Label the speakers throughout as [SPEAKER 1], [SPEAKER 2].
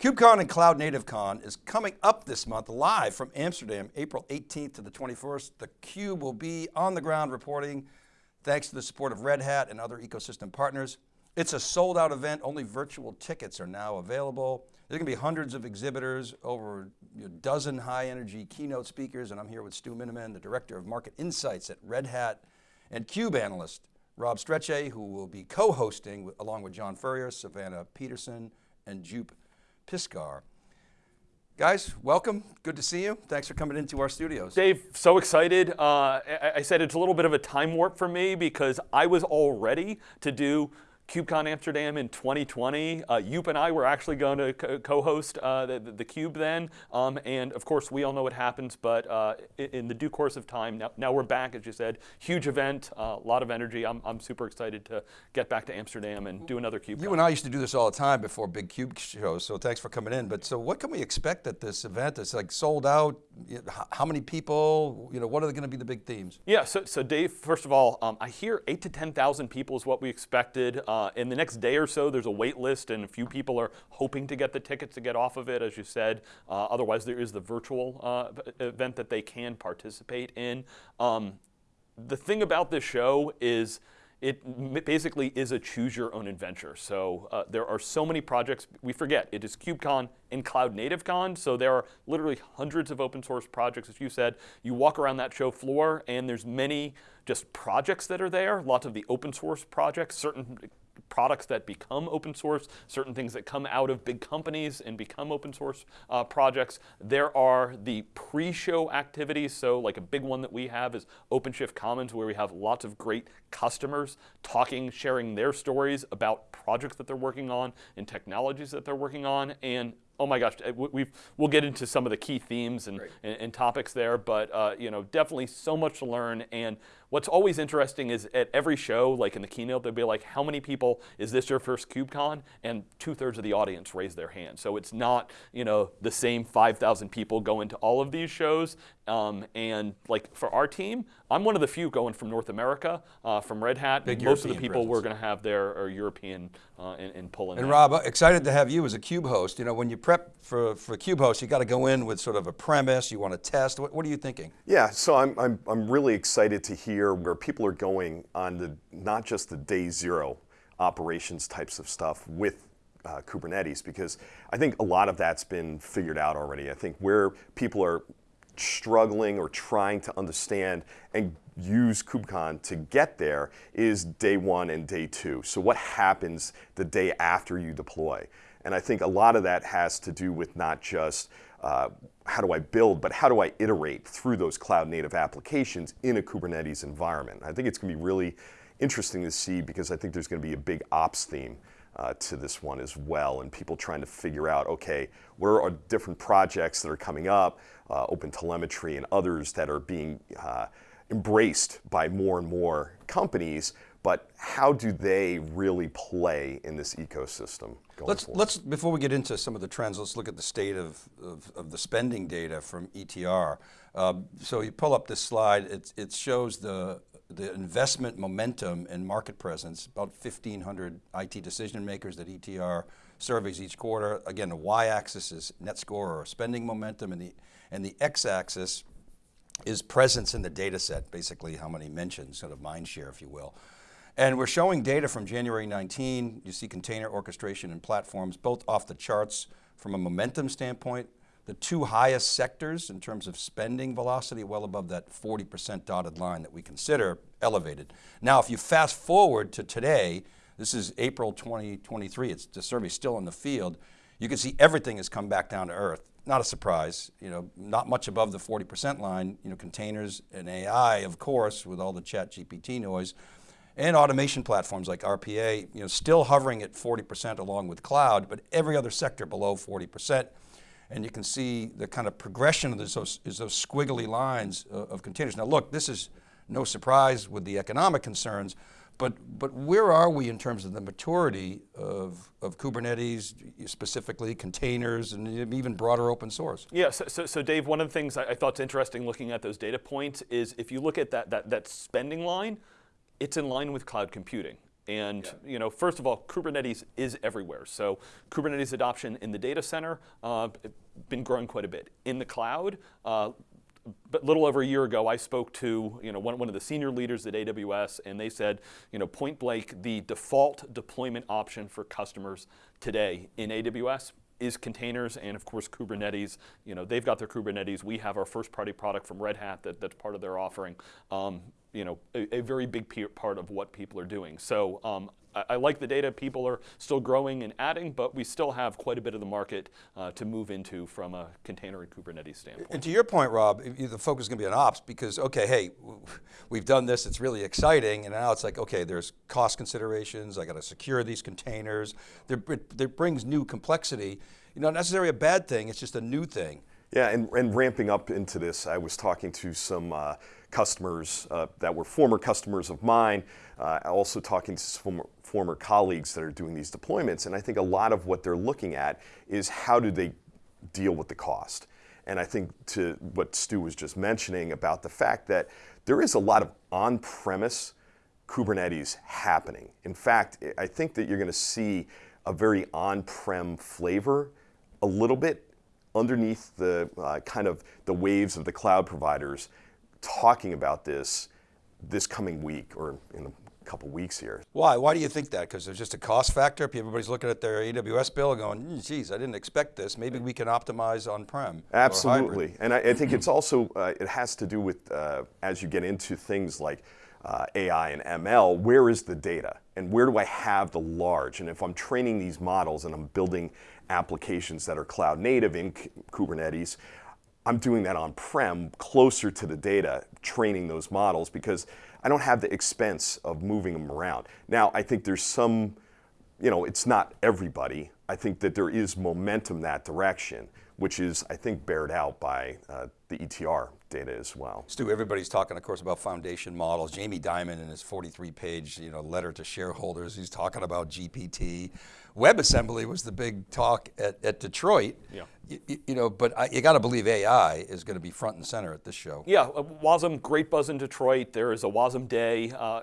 [SPEAKER 1] KubeCon and Cloud Native Con is coming up this month live from Amsterdam, April 18th to the 21st. The Cube will be on the ground reporting thanks to the support of Red Hat and other ecosystem partners. It's a sold out event, only virtual tickets are now available. There's going to be hundreds of exhibitors, over a dozen high energy keynote speakers, and I'm here with Stu Miniman, the Director of Market Insights at Red Hat, and CUBE analyst, Rob Strechay, who will be co-hosting along with John Furrier, Savannah Peterson, and Joop Piscaer. Guys, welcome, good to see you. Thanks for coming into our studios.
[SPEAKER 2] Dave, so excited. Uh, I, I said it's a little bit of a time warp for me because I was all ready to do KubeCon Amsterdam in 2020. Uh, Joop and I were actually going to co-host uh, the, the, Cube then, um, and of course we all know what happens, but uh, in the due course of time, now, now we're back, as you said, huge event, a lot of energy. I'm, I'm super excited to get back to Amsterdam and do another Cube.
[SPEAKER 1] You and I used to do this all the time before big Cube shows, so thanks for coming in. But so what can we expect at this event? It's like sold out, how many people, you know, what are going to be the big themes?
[SPEAKER 2] Yeah, so, so Dave, first of all, um, I hear eight to 10,000 people is what we expected. Uh, uh, in the next day or so, there's a wait list, and a few people are hoping to get the tickets to get off of it, as you said. Uh, otherwise, there is the virtual uh, event that they can participate in. Um, the thing about this show is it basically is a choose your own adventure. So uh, there are so many projects, we forget, it is KubeCon and Cloud Native Con, so there are literally hundreds of open source projects, as you said. You walk around that show floor and there's many just projects that are there, lots of the open source projects, certain products that become open source, certain things that come out of big companies and become open source uh, projects. There are the pre-show activities, so like a big one that we have is OpenShift Commons, where we have lots of great customers talking, sharing their stories about projects that they're working on and technologies that they're working on, and oh my gosh, uh, we will get into some of the key themes and, and, and topics there, but uh, you know, definitely so much to learn. And what's always interesting is at every show, like in the keynote, they'll be like, how many people, is this your first KubeCon? And two thirds of the audience raise their hand. So it's not you know, the same 5,000 people going to all of these shows. Um, and like for our team, I'm one of the few going from North America, uh, from Red Hat.
[SPEAKER 1] Big
[SPEAKER 2] Most
[SPEAKER 1] European
[SPEAKER 2] of the people
[SPEAKER 1] presence.
[SPEAKER 2] we're going to have there are European uh, in, in Poland.
[SPEAKER 1] And Rob, excited to have you as a Cube host. You know, when you prep for, for Cube host, you got to go in with sort of a premise, you want to test. What, what are you thinking?
[SPEAKER 3] Yeah, so I'm, I'm, I'm really excited to hear where people are going on the, not just the day zero operations types of stuff with uh, Kubernetes because I think a lot of that's been figured out already. I think where people are struggling or trying to understand and use KubeCon to get there is day one and day two. So what happens the day after you deploy? And I think a lot of that has to do with not just uh, how do I build, but how do I iterate through those cloud native applications in a Kubernetes environment. I think it's going to be really interesting to see because I think there's going to be a big ops theme uh, to this one as well, and people trying to figure out, okay, where are different projects that are coming up, uh, Open Telemetry and others that are being uh, embraced by more and more companies, but how do they really play in this ecosystem
[SPEAKER 1] let's,
[SPEAKER 3] forward?
[SPEAKER 1] Let's, before we get into some of the trends, let's look at the state of, of, of the spending data from ETR. Uh, so you pull up this slide, it, it shows the the investment momentum and market presence, about 1,500 IT decision makers that ETR surveys each quarter. Again, the y-axis is net score or spending momentum and the, and the x-axis is presence in the data set, basically how many mentions, sort of mind share, if you will. And we're showing data from January 19, you see container orchestration and platforms, both off the charts from a momentum standpoint, the two highest sectors in terms of spending velocity, well above that 40% dotted line that we consider elevated. Now, if you fast forward to today, this is April 2023, it's, the survey's still in the field, you can see everything has come back down to earth. Not a surprise, you know, not much above the 40% line, you know, containers and AI, of course, with all the chat GPT noise, and automation platforms like RPA, you know, still hovering at 40% along with cloud, but every other sector below 40% and you can see the kind of progression of those, is those squiggly lines of, of containers. Now look, this is no surprise with the economic concerns, but, but where are we in terms of the maturity of, of Kubernetes, specifically containers and even broader open source?
[SPEAKER 2] Yeah, so, so, so Dave, one of the things I, I thought is interesting looking at those data points is if you look at that, that, that spending line, it's in line with cloud computing. And you know, first of all, Kubernetes is everywhere. So Kubernetes adoption in the data center uh, been growing quite a bit. In the cloud, uh, but little over a year ago, I spoke to you know one, one of the senior leaders at AWS, and they said, you know, point blank, the default deployment option for customers today in AWS is containers and of course Kubernetes. You know, they've got their Kubernetes. We have our first party product from Red Hat that, that's part of their offering. Um, you know, a, a, very big part of what people are doing. So um, I, I, like the data. People are still growing and adding, but we still have quite a bit of the market uh, to move into from a container and Kubernetes standpoint.
[SPEAKER 1] And to your point, Rob, the focus is going to be on ops because, okay, hey, we've done this, it's really exciting, and now it's like, okay, there's cost considerations, I got to secure these containers. There, it, it brings new complexity. You know, not necessarily a bad thing, it's just a new thing.
[SPEAKER 3] Yeah, and, and ramping up into this, I was talking to some uh, customers uh, that were former customers of mine, uh, also talking to former, former colleagues that are doing these deployments, and I think a lot of what they're looking at is how do they deal with the cost. And I think to what Stu was just mentioning about the fact that there is a lot of on-premise Kubernetes happening. In fact, I think that you're going to see a very on-prem flavor a little bit underneath the uh, kind of the waves of the cloud providers talking about this this coming week or in a couple weeks here.
[SPEAKER 1] Why? Why do you think that? Because there's just a cost factor? Everybody's looking at their AWS bill going, mm, geez, I didn't expect this. Maybe we can optimize on-prem.
[SPEAKER 3] Absolutely. And I, I, think it's also, uh, it has to do with, uh, as you get into things like uh, AI and ML, where is the data? And where do I have the large? And if I'm training these models and I'm building applications that are cloud native in Kubernetes, I'm doing that on-prem closer to the data, training those models because I don't have the expense of moving them around. Now, I think there's some, you know, it's not everybody. I think that there is momentum that direction, which is, I think, bared out by uh, the ETR data as well.
[SPEAKER 1] Stu, everybody's talking, of course, about foundation models. Jamie Dimon in his 43-page you know, letter to shareholders, he's talking about GPT. WebAssembly was the big talk at, at Detroit. Yeah. You, you know, but I, you got to believe AI is going to be front and center at this show.
[SPEAKER 2] Yeah, uh, WASM, great buzz in Detroit. There is a WASM day uh,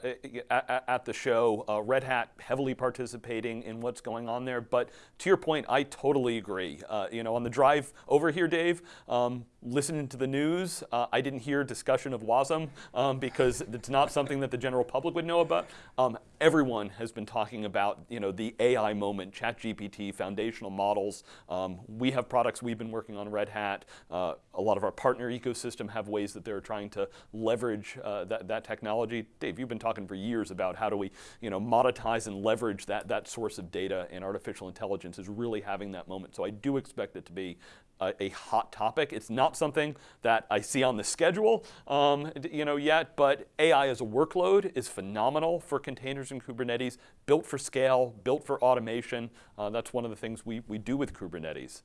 [SPEAKER 2] at, at, the show. Uh, Red Hat heavily participating in what's going on there. But to your point, I totally agree. Uh, you know, on the drive over here, Dave, um, listening to the news, uh, I didn't hear discussion of WASM um, because it's not something that the general public would know about. Um, everyone has been talking about, you know, the AI moment, ChatGPT, foundational models. Um, we have products we've been working on Red Hat. Uh, a lot of our partner ecosystem have ways that they're trying to leverage uh, that, that technology. Dave, you've been talking for years about how do we, you know, monetize and leverage that, that source of data and artificial intelligence is really having that moment. So I do expect it to be a, a, hot topic. It's not something that I see on the schedule um, you know, yet, but AI as a workload is phenomenal for containers and Kubernetes, built for scale, built for automation. Uh, that's one of the things we, we do with Kubernetes.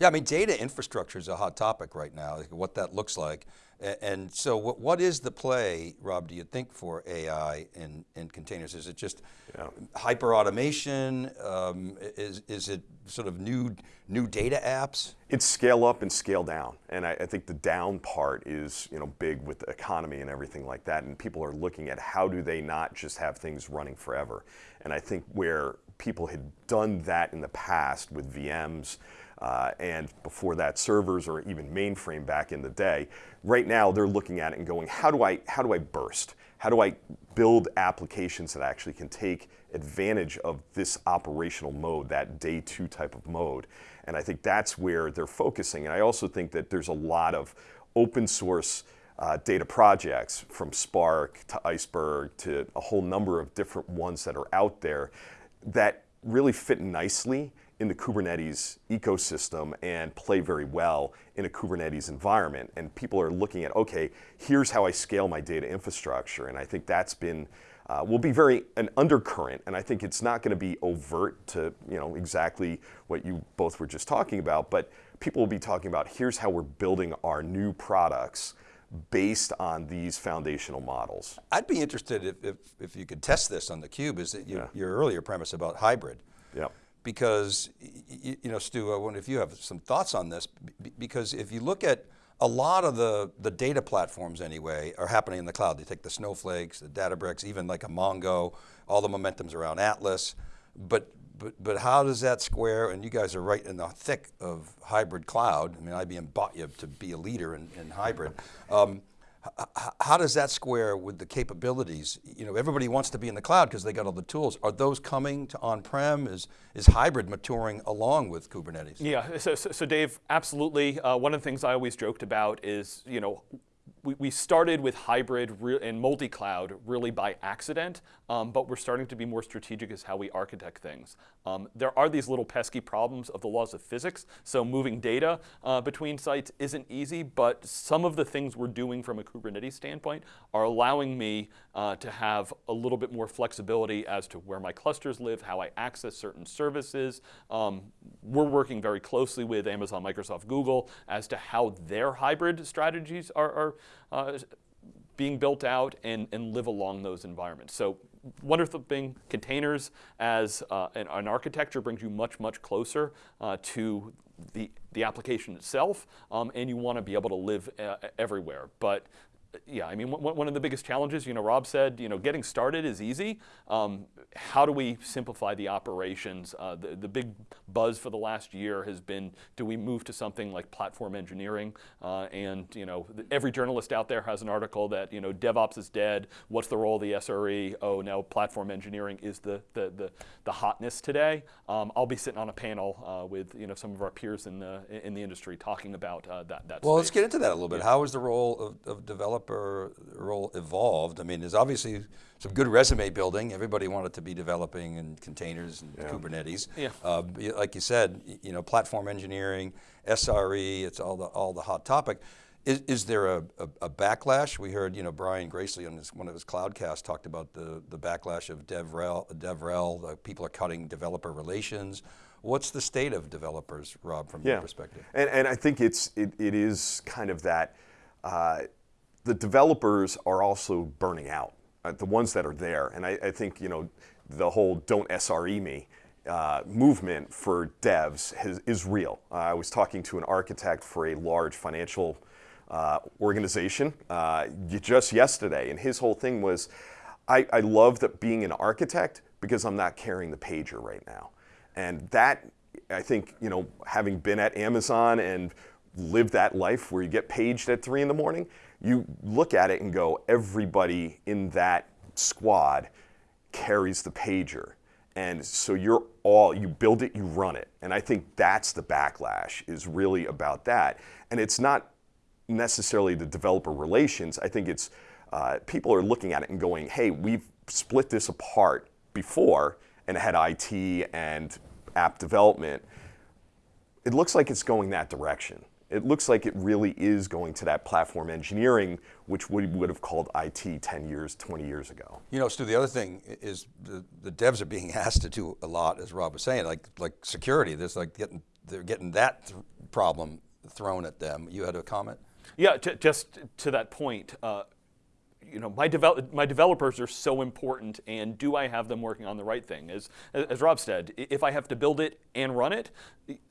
[SPEAKER 1] Yeah, I mean, data infrastructure is a hot topic right now, like what that looks like. And so what, what is the play, Rob, do you think for AI in, in containers? Is it just yeah. hyper automation? Um, is, is it sort of new, new data apps?
[SPEAKER 3] It's scale up and scale down. And I, I, think the down part is you know, big with the economy and everything like that. And people are looking at how do they not just have things running forever. And I think where people had done that in the past with VMs, uh, and before that servers or even mainframe back in the day. Right now they're looking at it and going, how do I, how do I burst? How do I build applications that actually can take advantage of this operational mode, that day two type of mode? And I think that's where they're focusing. And I also think that there's a lot of open source uh, data projects from Spark to Iceberg to a whole number of different ones that are out there that really fit nicely in the Kubernetes ecosystem and play very well in a Kubernetes environment. And people are looking at, okay, here's how I scale my data infrastructure. And I think that's been, uh, will be very an undercurrent. And I think it's not going to be overt to, you know, exactly what you both were just talking about, but people will be talking about, here's how we're building our new products based on these foundational models.
[SPEAKER 1] I'd be interested if, if, if you could test this on theCUBE, is that you, yeah. your earlier premise about hybrid.
[SPEAKER 3] Yep
[SPEAKER 1] because, you know, Stu, I wonder if you have some thoughts on this, because if you look at a lot of the, the data platforms anyway are happening in the cloud. They take the snowflakes, the Databricks, even like a Mongo, all the momentum's around Atlas. But, but, but how does that square, and you guys are right in the thick of hybrid cloud. I mean, IBM bought you to be a leader in, in hybrid. Um, how does that square with the capabilities? You know, everybody wants to be in the cloud because they got all the tools. Are those coming to on-prem? Is, is hybrid maturing along with Kubernetes?
[SPEAKER 2] Yeah, so, so, so Dave, absolutely. Uh, one of the things I always joked about is, you know, we, we started with hybrid and multi-cloud really by accident, um, but we're starting to be more strategic as how we architect things. Um, there are these little pesky problems of the laws of physics, so moving data uh, between sites isn't easy, but some of the things we're doing from a Kubernetes standpoint are allowing me uh, to have a little bit more flexibility as to where my clusters live, how I access certain services. Um, we're working very closely with Amazon, Microsoft, Google as to how their hybrid strategies are, are uh, being built out and, and live along those environments. So wonderful thing, containers as uh, an, an, architecture brings you much, much closer uh, to the, the application itself, um, and you want to be able to live uh, everywhere. But yeah, I mean, one of the biggest challenges, you know, Rob said, you know, getting started is easy. Um, how do we simplify the operations? Uh, the, the big buzz for the last year has been, do we move to something like platform engineering? Uh, and, you know, every journalist out there has an article that, you know, DevOps is dead. What's the role of the SRE? Oh, now platform engineering is the, the, the, the hotness today. Um, I'll be sitting on a panel uh, with, you know, some of our peers in the, in the industry talking about uh, that, that
[SPEAKER 1] Well,
[SPEAKER 2] space.
[SPEAKER 1] let's get into that a little bit. Yeah. How is the role of, of developers developer role evolved? I mean, there's obviously some good resume building. Everybody wanted to be developing in containers and yeah. Kubernetes. Yeah. Uh, like you said, you know, platform engineering, SRE, it's all the, all the hot topic. Is, is there a, a, a, backlash? We heard, you know, Brian Gracely on one of his Cloudcasts talked about the, the backlash of DevRel, DevRel uh, people are cutting developer relations. What's the state of developers, Rob, from yeah. your perspective?
[SPEAKER 3] And, and I think it's, it, it is kind of that, uh, the developers are also burning out, uh, the ones that are there. And I, I, think, you know, the whole don't SRE me uh, movement for devs has, is real. Uh, I was talking to an architect for a large financial uh, organization uh, just yesterday, and his whole thing was, I, I love that being an architect because I'm not carrying the pager right now. And that, I think, you know, having been at Amazon and lived that life where you get paged at three in the morning, you look at it and go, everybody in that squad carries the pager. And so you're all, you build it, you run it. And I think that's the backlash is really about that. And it's not necessarily the developer relations. I think it's uh, people are looking at it and going, hey, we've split this apart before and had IT and app development. It looks like it's going that direction it looks like it really is going to that platform engineering, which we would have called IT 10 years, 20 years ago.
[SPEAKER 1] You know, Stu, the other thing is the, the devs are being asked to do a lot, as Rob was saying, like like security. There's like getting they're getting that th problem thrown at them. You had a comment?
[SPEAKER 2] Yeah, just to that point, uh, you know, my, devel my developers are so important and do I have them working on the right thing? As, as Rob said, if I have to build it and run it,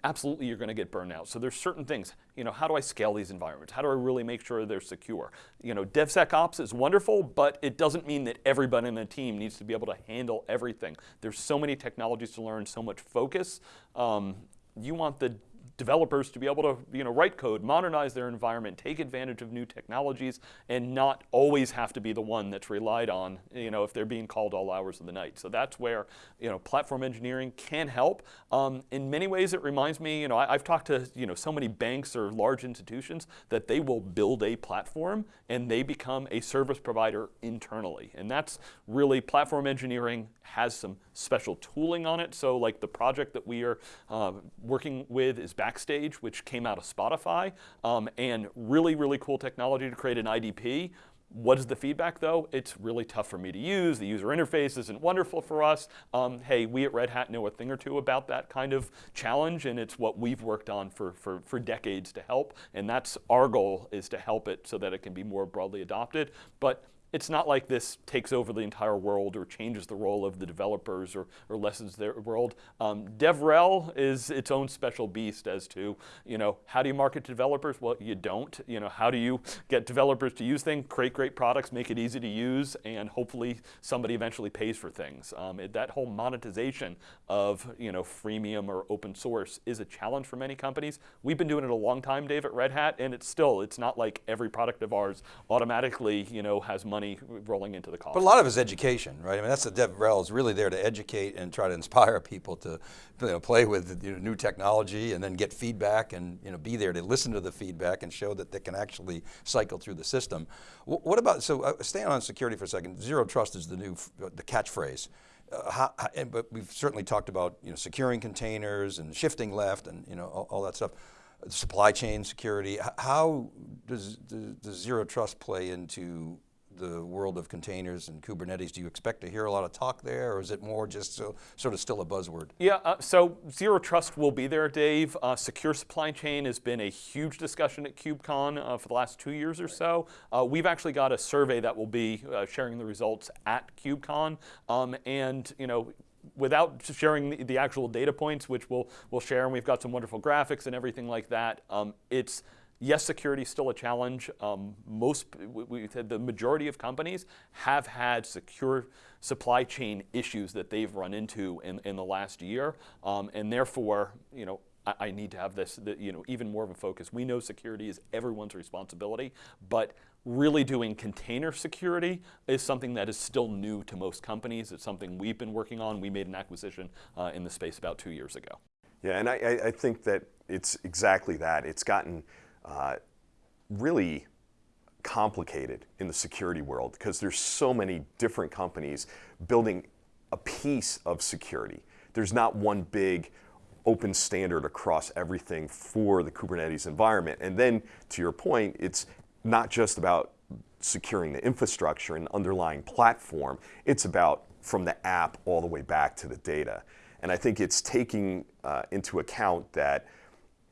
[SPEAKER 2] absolutely you're going to get burned out. So there's certain things, you know, how do I scale these environments? How do I really make sure they're secure? You know, DevSecOps is wonderful, but it doesn't mean that everybody in the team needs to be able to handle everything. There's so many technologies to learn, so much focus. Um, you want the developers to be able to you know, write code, modernize their environment, take advantage of new technologies, and not always have to be the one that's relied on you know, if they're being called all hours of the night. So that's where you know, platform engineering can help. Um, in many ways, it reminds me, you know, I, have talked to you know, so many banks or large institutions that they will build a platform and they become a service provider internally. And that's really platform engineering has some special tooling on it. So like the project that we are uh, working with is Backstage, which came out of Spotify, um, and really, really cool technology to create an IDP. What is the feedback though? It's really tough for me to use. The user interface isn't wonderful for us. Um, hey, we at Red Hat know a thing or two about that kind of challenge and it's what we've worked on for, for, for decades to help. And that's our goal is to help it so that it can be more broadly adopted. But it's not like this takes over the entire world or changes the role of the developers or, or lessens their world. Um, DevRel is its own special beast as to, you know, how do you market to developers? Well, you don't. You know, how do you get developers to use things, create great products, make it easy to use, and hopefully somebody eventually pays for things. Um, it, that whole monetization of, you know, freemium or open source is a challenge for many companies. We've been doing it a long time, Dave, at Red Hat, and it's still, it's not like every product of ours automatically, you know, has money rolling into the cost.
[SPEAKER 1] But a lot of it is education, right? I mean, that's the DevRel is really there to educate and try to inspire people to you know, play with you know, new technology and then get feedback and you know, be there to listen to the feedback and show that they can actually cycle through the system. What about, so uh, staying on security for a second, zero trust is the new, the catchphrase. Uh, how, how, and, but we've certainly talked about you know, securing containers and shifting left and you know, all, all that stuff. Supply chain security, how does, does, does zero trust play into the world of containers and Kubernetes, do you expect to hear a lot of talk there or is it more just so, sort of still a buzzword?
[SPEAKER 2] Yeah, uh, so Zero Trust will be there, Dave. Uh, secure supply chain has been a huge discussion at KubeCon uh, for the last two years or so. Uh, we've actually got a survey that will be uh, sharing the results at KubeCon. Um, and, you know, without sharing the, the, actual data points, which we'll, we'll share, and we've got some wonderful graphics and everything like that, um, it's Yes, security is still a challenge. Um, most, we, the majority of companies have had secure supply chain issues that they've run into in, in the last year, um, and therefore, you know, I, I need to have this, the, you know, even more of a focus. We know security is everyone's responsibility, but really doing container security is something that is still new to most companies. It's something we've been working on. We made an acquisition uh, in the space about two years ago.
[SPEAKER 3] Yeah, and I, I think that it's exactly that. It's gotten uh, really complicated in the security world because there's so many different companies building a piece of security. There's not one big open standard across everything for the Kubernetes environment. And then to your point, it's not just about securing the infrastructure and underlying platform, it's about from the app all the way back to the data. And I think it's taking uh, into account that,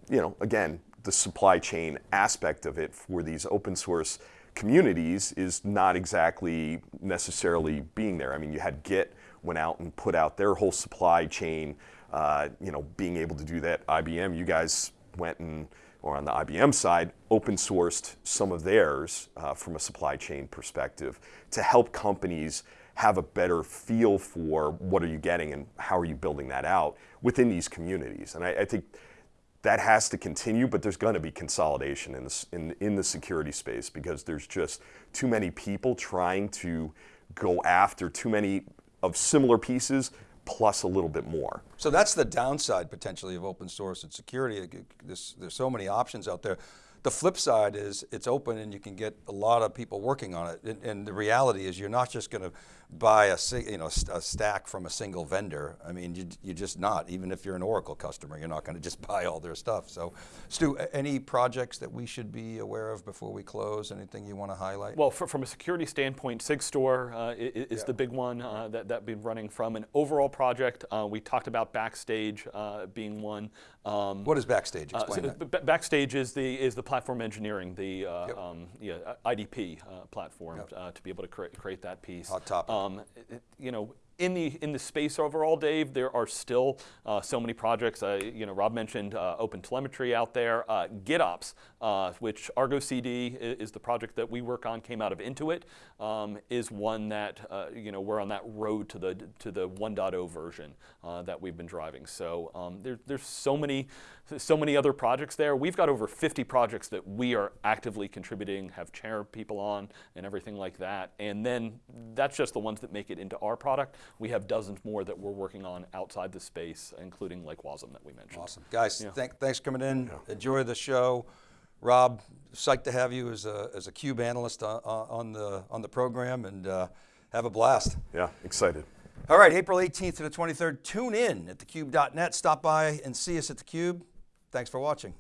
[SPEAKER 3] you know, again, the supply chain aspect of it for these open source communities is not exactly necessarily being there. I mean, you had Git went out and put out their whole supply chain, uh, you know, being able to do that. IBM, you guys went and, or on the IBM side, open sourced some of theirs uh, from a supply chain perspective to help companies have a better feel for what are you getting and how are you building that out within these communities. And I, I think that has to continue, but there's going to be consolidation in, this, in, in the security space because there's just too many people trying to go after too many of similar pieces plus a little bit more.
[SPEAKER 1] So that's the downside potentially of open source and security. There's, there's so many options out there. The flip side is it's open and you can get a lot of people working on it. And, and the reality is you're not just going to buy a, you know, a stack from a single vendor. I mean, you, you're just not, even if you're an Oracle customer, you're not going to just buy all their stuff. So Stu, any projects that we should be aware of before we close? Anything you want to highlight?
[SPEAKER 2] Well, for, from a security standpoint, SigStore uh, is, is yeah. the big one uh, that, that we've been running from. An overall project, uh, we talked about Backstage uh, being one.
[SPEAKER 1] Um, what is Backstage? Explain
[SPEAKER 2] so that. Backstage is the, is the platform engineering, the uh,
[SPEAKER 1] yep.
[SPEAKER 2] um, yeah, IDP uh, platform yep. to be able to create, create that piece.
[SPEAKER 1] Hot topic.
[SPEAKER 2] Um, you know, in the in the space overall, Dave, there are still uh, so many projects. Uh, you know, Rob mentioned uh, Open Telemetry out there. Uh, GitOps, uh, which Argo CD is, the project that we work on, came out of Intuit, um, is one that uh, you know we're on that road to the to the 1.0 version that we've been driving. So um, there, there's so many so many other projects there. We've got over 50 projects that we are actively contributing, have chair people on, and everything like that. And then that's just the ones that make it into our product. We have dozens more that we're working on outside the space, including like WASM that we mentioned.
[SPEAKER 1] Awesome. Guys, yeah. thank, thanks for coming in. Yeah. Enjoy the show. Rob, psyched to have you as a, as a CUBE analyst on, on, the, on the program and uh, have a blast.
[SPEAKER 3] Yeah, excited.
[SPEAKER 1] All right, April 18th to the 23rd, tune in at thecube.net. Stop by and see us at theCUBE. Thanks for watching.